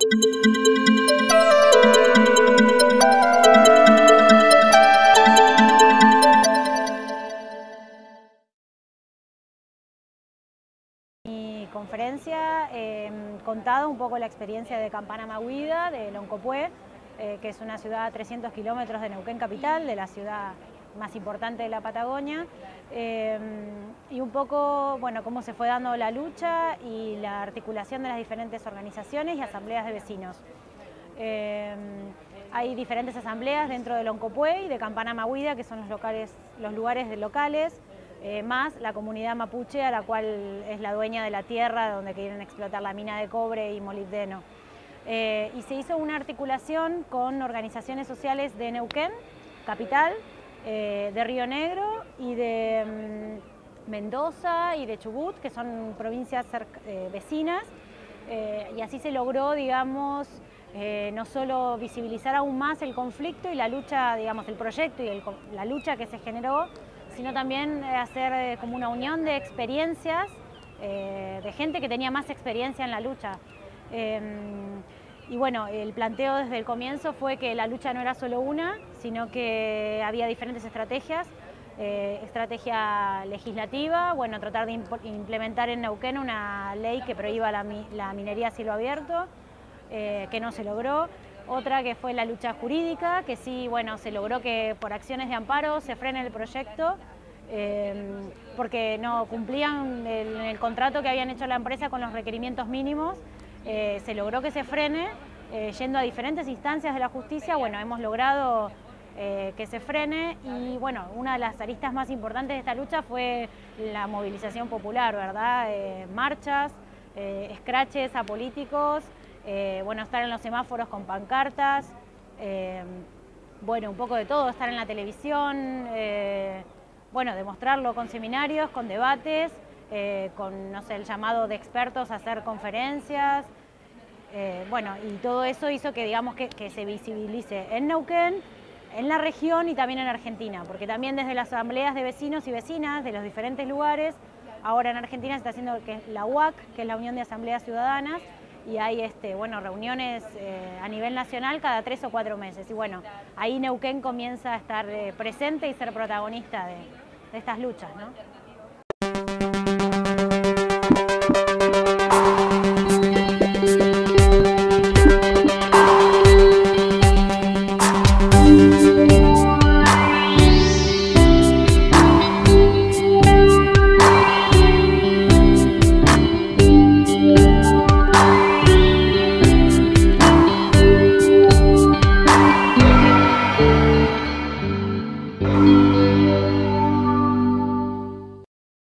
Mi conferencia eh, contado un poco la experiencia de Campana Maguida, de Loncopué, eh, que es una ciudad a 300 kilómetros de Neuquén capital, de la ciudad más importante de la Patagonia, eh, y un poco bueno, cómo se fue dando la lucha y la articulación de las diferentes organizaciones y asambleas de vecinos. Eh, hay diferentes asambleas dentro de Loncopué y de Campana Maguida, que son los, locales, los lugares locales, eh, más la comunidad mapuche, a la cual es la dueña de la tierra donde quieren explotar la mina de cobre y molibdeno. Eh, y se hizo una articulación con organizaciones sociales de Neuquén, capital, de Río Negro y de Mendoza y de Chubut, que son provincias vecinas, y así se logró, digamos, no solo visibilizar aún más el conflicto y la lucha, digamos, el proyecto y la lucha que se generó, sino también eh, hacer eh, como una unión de experiencias, eh, de gente que tenía más experiencia en la lucha. Em, y bueno, el planteo desde el comienzo fue que la lucha no era solo una, sino que había diferentes estrategias. Estrategia legislativa, bueno, tratar de implementar en Neuquén una ley que prohíba la, minería a cielo abierto, que no se logró. Otra que fue la lucha jurídica, que sí, bueno, se logró que por acciones de amparo se frene el proyecto eh, porque no cumplían el, contrato que habían hecho la empresa con los requerimientos mínimos. Eh, se logró que se frene, eh, yendo a diferentes instancias de la justicia, bueno, hemos logrado que se frene y bueno, una de las aristas más importantes de esta lucha fue la movilización popular, ¿verdad? marchas, escraches a políticos, eh, bueno, estar en los semáforos con pancartas, eh, bueno, un poco de todo, estar en la televisión, eh, bueno, demostrarlo con seminarios, con debates, con, no sé, el llamado de expertos a hacer conferencias, bueno, y todo eso hizo que, digamos, que, que, se visibilice en Neuquén, en la región y también en Argentina, porque también desde las asambleas de vecinos y vecinas de los diferentes lugares, ahora en Argentina se está haciendo la UAC, que es la Unión de Asambleas Ciudadanas, y hay este, bueno, reuniones eh, a nivel nacional cada tres o cuatro meses. Y bueno, ahí Neuquén comienza a estar eh, presente y ser protagonista de estas luchas. ¿no?